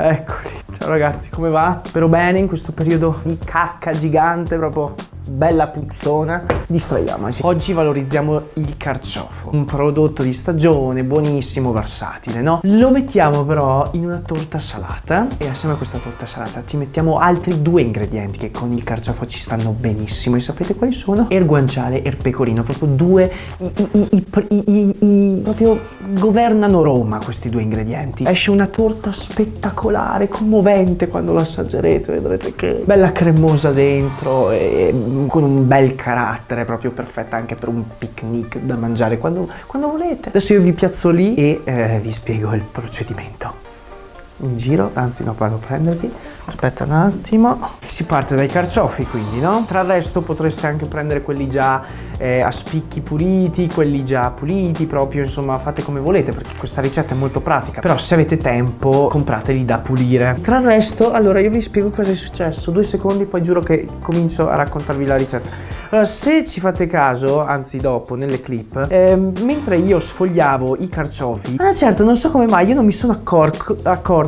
Eccoli. Ciao ragazzi, come va? Spero bene in questo periodo di cacca gigante, proprio bella puzzona. Distraiamoci. Oggi valorizziamo il carciofo, un prodotto di stagione, buonissimo, versatile, no? Lo mettiamo però in una torta salata e assieme a questa torta salata ci mettiamo altri due ingredienti che con il carciofo ci stanno benissimo e sapete quali sono? Er guanciale e er pecorino, proprio due i, i, i, i, proprio governano Roma questi due ingredienti. Esce una torta spettacolare, commovente quando lo assaggerete, vedrete che bella cremosa dentro e con un bel carattere, proprio perfetta anche per un picnic da mangiare quando, quando volete. Adesso io vi piazzo lì e eh, vi spiego il procedimento in giro, anzi no vado a prendervi, aspetta un attimo. Si parte dai carciofi quindi, no? Tra il resto potreste anche prendere quelli già eh, a spicchi puliti, quelli già puliti proprio, insomma fate come volete perché questa ricetta è molto pratica. Però se avete tempo comprateli da pulire. Tra il resto, allora io vi spiego cosa è successo, due secondi poi giuro che comincio a raccontarvi la ricetta. Allora, se ci fate caso, anzi dopo, nelle clip, eh, mentre io sfogliavo i carciofi, ah certo, non so come mai, io non mi sono accorco,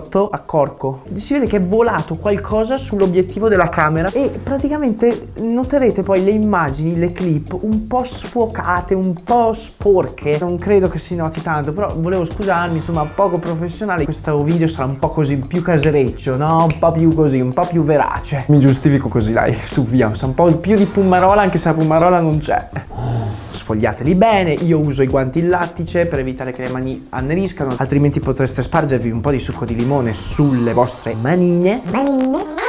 accorto, accorco, si vede che è volato qualcosa sull'obiettivo della camera e praticamente noterete poi le immagini, le clip un po' sfocate, un po' sporche. Non credo che si noti tanto, però volevo scusarmi, insomma, poco professionale. Questo video sarà un po' così più casereccio, no? Un po' più così, un po' più verace. Mi giustifico così, dai, su via, un po' più di Pumarola anche se la Pumarola non c'è. Sfogliateli bene, io uso i guanti in lattice per evitare che le mani anneriscano, altrimenti potreste spargervi un po' di succo di limone sulle vostre manine. Manine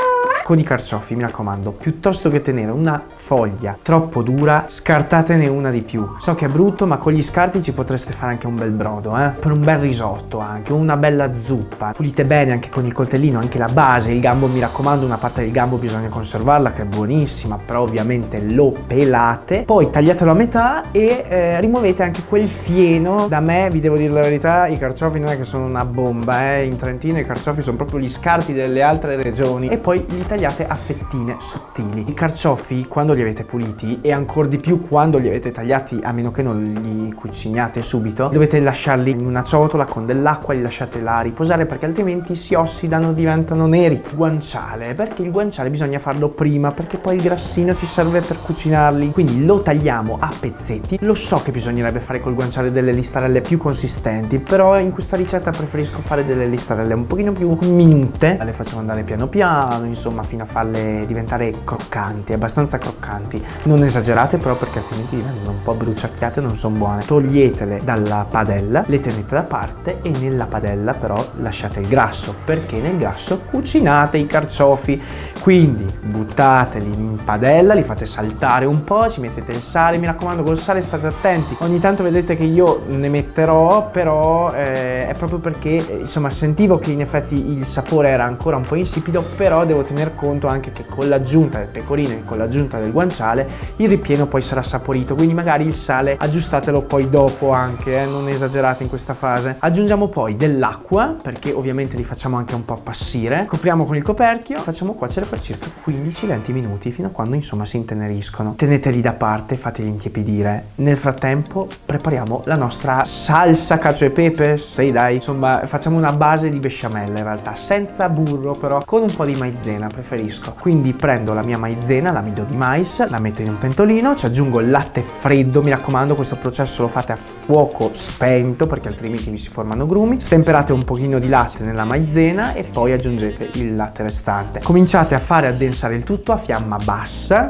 con i carciofi, mi raccomando, piuttosto che tenere una foglia troppo dura, scartatene una di più. So che è brutto, ma con gli scarti ci potreste fare anche un bel brodo, eh? Per un bel risotto anche, una bella zuppa. Pulite bene anche con il coltellino, anche la base, il gambo, mi raccomando, una parte del gambo bisogna conservarla, che è buonissima, però ovviamente lo pelate. Poi tagliatelo a metà e eh, rimuovete anche quel fieno. Da me, vi devo dire la verità, i carciofi non è che sono una bomba, eh? In Trentino i carciofi sono proprio gli scarti delle altre regioni. E poi li tagliate a fettine sottili. I carciofi quando li avete puliti e ancora di più quando li avete tagliati a meno che non li cucinate subito dovete lasciarli in una ciotola con dell'acqua, li lasciate là riposare perché altrimenti si ossidano, diventano neri. Guanciale, perché il guanciale bisogna farlo prima perché poi il grassino ci serve per cucinarli. Quindi lo tagliamo a pezzetti. Lo so che bisognerebbe fare col guanciale delle listarelle più consistenti però in questa ricetta preferisco fare delle listarelle un pochino più minute. Le facciamo andare piano piano, insomma insomma fino a farle diventare croccanti, abbastanza croccanti. Non esagerate però perché altrimenti diventano un po' bruciacchiate non sono buone. Toglietele dalla padella, le tenete da parte e nella padella però lasciate il grasso perché nel grasso cucinate i carciofi. Quindi buttateli in padella, li fate saltare un po', ci mettete il sale, mi raccomando col sale state attenti. Ogni tanto vedete che io ne metterò però eh, è proprio perché insomma sentivo che in effetti il sapore era ancora un po' insipido però devo tenere conto anche che con l'aggiunta del pecorino e con l'aggiunta del guanciale il ripieno poi sarà saporito. Quindi magari il sale aggiustatelo poi dopo anche eh, non esagerate in questa fase. Aggiungiamo poi dell'acqua perché ovviamente li facciamo anche un po' appassire. Copriamo con il coperchio facciamo cuocere per circa 15-20 minuti fino a quando insomma si inteneriscono. Teneteli da parte fateli intiepidire. Nel frattempo prepariamo la nostra salsa cacio e pepe. Sei dai. Insomma facciamo una base di besciamella in realtà senza burro però con un po' di maizena preferisco. Quindi prendo la mia maizena, l'amido di mais, la metto in un pentolino, ci aggiungo il latte freddo, mi raccomando questo processo lo fate a fuoco spento perché altrimenti vi si formano grumi. Stemperate un pochino di latte nella maizena e poi aggiungete il latte restante. Cominciate a fare addensare il tutto a fiamma bassa,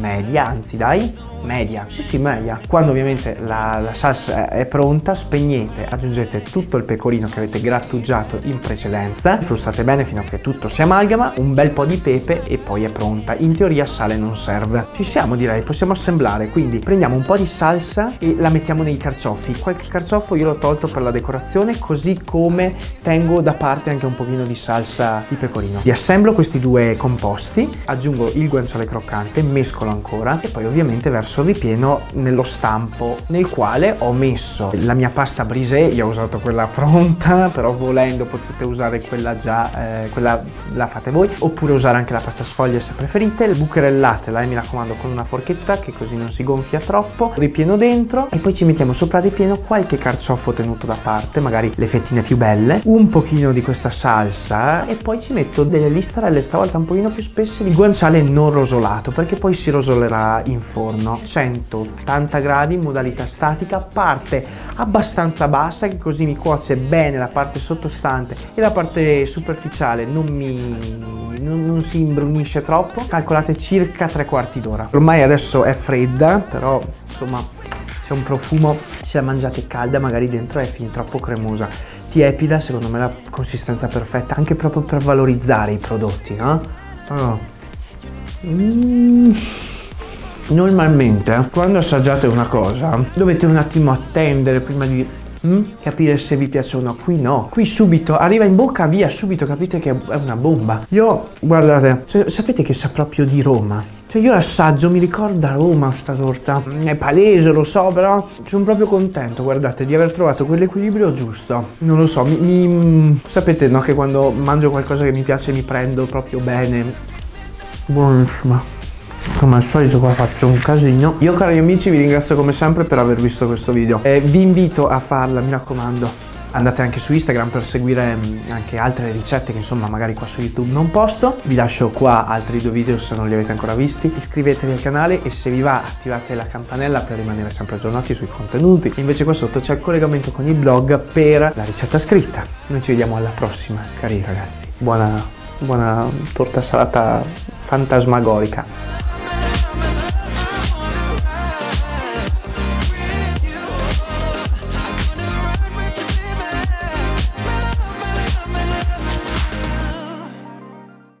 media, anzi dai, media, sì sì media. Quando ovviamente la, la, salsa è pronta spegnete, aggiungete tutto il pecorino che avete grattugiato in precedenza, frustate bene fino a che tutto si amalgama, un bel po' di pepe e poi è pronta. In teoria sale non serve. Ci siamo direi, possiamo assemblare, quindi prendiamo un po' di salsa e la mettiamo nei carciofi. Qualche carciofo io l'ho tolto per la decorazione, così come tengo da parte anche un pochino di salsa di pecorino. Li assemblo questi due composti, aggiungo il guanciale croccante, mescolo ancora e poi ovviamente verso il ripieno nello stampo nel quale ho messo la mia pasta brisée, io ho usato quella pronta, però volendo potete usare quella già, eh, quella la fate voi, oppure usare anche la pasta sfoglia se preferite, bucherellatela e mi raccomando con una forchetta che così non si gonfia troppo, ripieno dentro e poi ci mettiamo sopra il ripieno qualche carciofo tenuto da parte, magari le fettine più belle, un pochino di questa salsa e poi ci metto delle listarelle stavolta un pochino più spesse di guanciale non rosolato perché poi si rosolerà in forno 180 gradi in modalità statica parte abbastanza bassa che così mi cuoce bene la parte sottostante e la parte superficiale non mi non, non si imbrunisce troppo calcolate circa tre quarti d'ora ormai adesso è fredda però insomma c'è un profumo se la mangiate calda magari dentro è fin troppo cremosa tiepida secondo me la consistenza perfetta anche proprio per valorizzare i prodotti no? Oh. Mm. Normalmente quando assaggiate una cosa dovete un attimo attendere prima di mm, capire se vi piace o no. Qui no, qui subito arriva in bocca, via, subito capite che è una bomba. Io, guardate, cioè, sapete che sa proprio di Roma. Cioè io l'assaggio, mi ricorda Roma sta torta. È palese, lo so, però sono proprio contento, guardate, di aver trovato quell'equilibrio giusto. Non lo so, mi, mi, sapete no che quando mangio qualcosa che mi piace mi prendo proprio bene. Buonissima come al solito qua faccio un casino. Io cari amici vi ringrazio come sempre per aver visto questo video. E vi invito a farla mi raccomando. Andate anche su Instagram per seguire mm, anche altre ricette che insomma magari qua su YouTube non posto. Vi lascio qua altri due video se non li avete ancora visti. Iscrivetevi al canale e se vi va attivate la campanella per rimanere sempre aggiornati sui contenuti. Invece qua sotto c'è il collegamento con il blog per la ricetta scritta. Noi ci vediamo alla prossima cari ragazzi. Buona, buona torta salata fantasmagorica